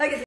Okay.